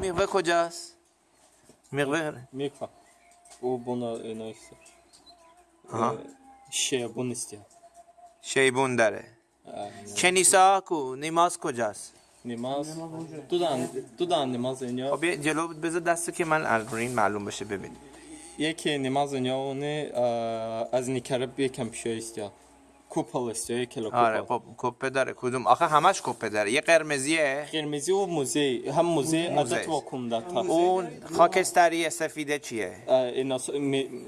میقوه کجاست؟ میقوه میکن او بنا آها. شیبون استیا شیبون داره. کنیسا کو؟ نماز کجاست؟ نماز تو دان تو دان نماز اینجا. خب یه جلو بذار دست که من الگورین معلوم بشه ببین یکی نماز اینجا اونه از نیکرب یکم پیشه استیا کوپل استیا یک کلو آره خب کپه داره. کدوم؟ آخه همش کپه داره. یه قرمزیه. قرمزی و موزه. هم موزه. عدت واکوم دا تا اون خاکستری سفیده چیه؟ اینا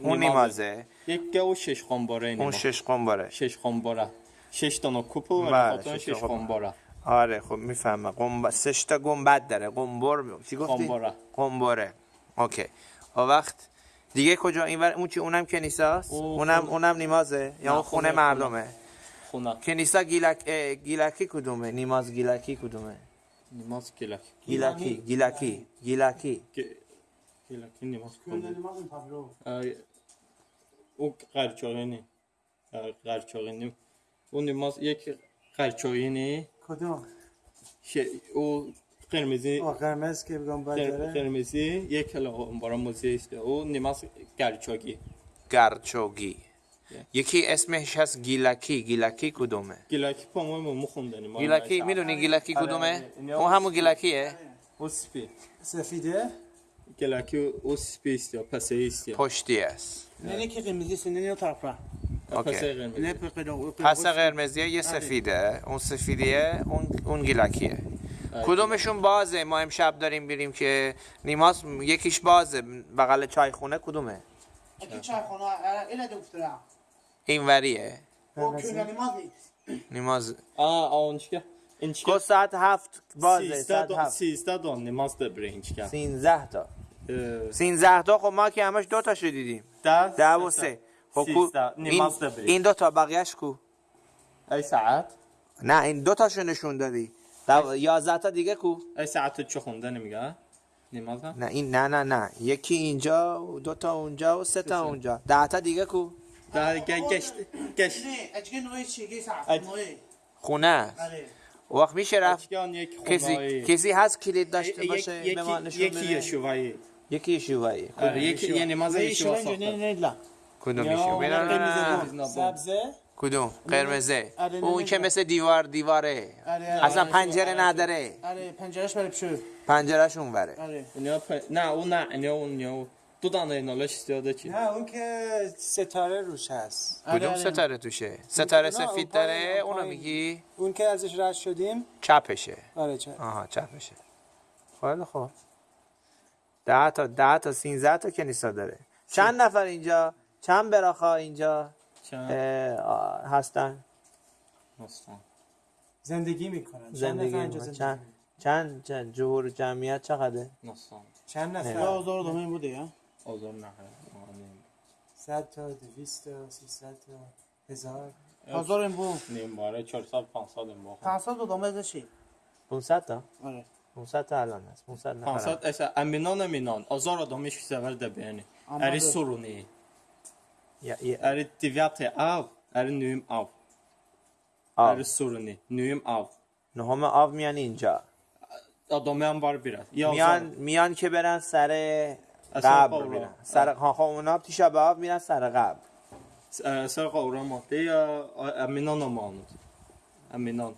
اون نمازه یک گو شش خانباره اون شش قنباره. شش خانباره شش تا کوپل و بله، شش خب. خانباره آره خب می‌فهمم قنب... سه تا گنبد داره. قنبر چی گفتی؟ قنبره. قنبره اوکی. اون وقت. دیگه کجا؟ این ور... اون چی اونم کنیساست او اونم خونه. اونم نمازه یا اون خونه خونه، مردمه خونه. کنیسا گیلک اه، گیلکی کدومه؟ نماز گیلکی کدومه؟ نماز گلک گیلکی گیلکی گیلکی. گلکی نماز کنه او قرچاقینی قرچاقینی اون نماز یک قرچاقینی کدوم؟ او قرمزی آه، قرمز که بگم قر- بجاره قرمزی یک کلا بارا موزه است. او نماز قرچاقی گرچوگی یکی اسمش هست گیلکی. گیلکی کدومه؟ گلکی پامو مو خوندنی گیلکی می‌دونی گیلکی آره، کدومه؟ آره. اون همون گیلکیه. او سپی سفیده؟ گلکی او سپی است یا پسه است پشتی است. نه که قرمزی سنه نه طرف را اوکی. پسه قرمزی. نه پیدا پس قرمزیه یه سفیده. اون سفیدیه اون اون گیلکیه. کدومشون بازه؟ ما امشب داریم بریم که نیماز یکیش بازه. بغل چای خونه کدومه؟ اکی چای خونه اینا دفتره این وریه. که نماز نیماز آه اون چیکه این کو چیکه ساعت هفت بازه سیزده ساعت هفت. سیزده دو نماز ده برین چیکه سینزده تا. سینزده تا خب ما که همش دو تاشو دیدیم. ده؟ ده و سه خب نماز ده بریم. این. دو تا بقیهش کو؟ ای ساعت؟ نه این دو تاشو نشون دادی. یازده تا دیگه کو؟ ای ساعت چه خونده نمیگه نماز نه این نه نه نه. یکی اینجا و دو تا اونجا و سه تا. اونجا. ده تا دیگه کو؟ گ- گشت گشت نه خونه است. آره وقت میشه رفت کسی. کسی هست کلید داشته باشه یکی نشون یکی شوایی یکی نه ساخته نه لا کدوم میشه سبزه کدوم قرمزه نه، اون نه، که نه. مثل دیوار دیواره اصلا پنجره نداره آره پنجرش برای پشو پنجرهش اون بره آره نه اون نه اون یا دو دانه اینالش استیاده چی نه اون که ستاره روش هست. آره، کدوم آره. ستاره توشه؟ ستاره سفید داره؟ اون اونو. میگی؟ اون که ازش رد شدیم. چپشه. آره چه آها چپشه. خیلی خوب. ده تا ده تا سینزده تا کنیسا داره. چند نفر اینجا؟ چند براخا اینجا؟ چند؟ هستن. هستن. زندگی می‌کنن. زندگی می‌کنن. زندگی چند چند چند جهور جمعیت چقدره؟ نستان چند نفر؟ آزار دومین بوده یا؟ آزار نه صد تا دویست تا سیصد تا هزار. آزار این بو نیم باره 400 500 این باخت 500 دو دومه داشتی؟ 500 تا؟ آره. 500 تا الان هست. 500 نفر 500 اصلا امینان امینان. آزار آدمش سفر ده بیانی. اری سرونی اری اری نویم آو. اری سرونی نویم او نهم آو میان اینجا. هم بار بیرد. یا میان میان که برن سر قبر. میرن. سر ها به آب میرن سر قبر. سر قورا ماده یا امینان امانود امینان.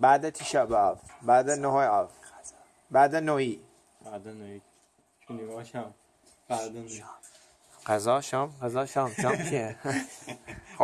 بعد تیشا به آب بعد نه آب. بعد نوی بعد نوی چونی باشم بعد نوی غذا شام. غذا شام. شام کیه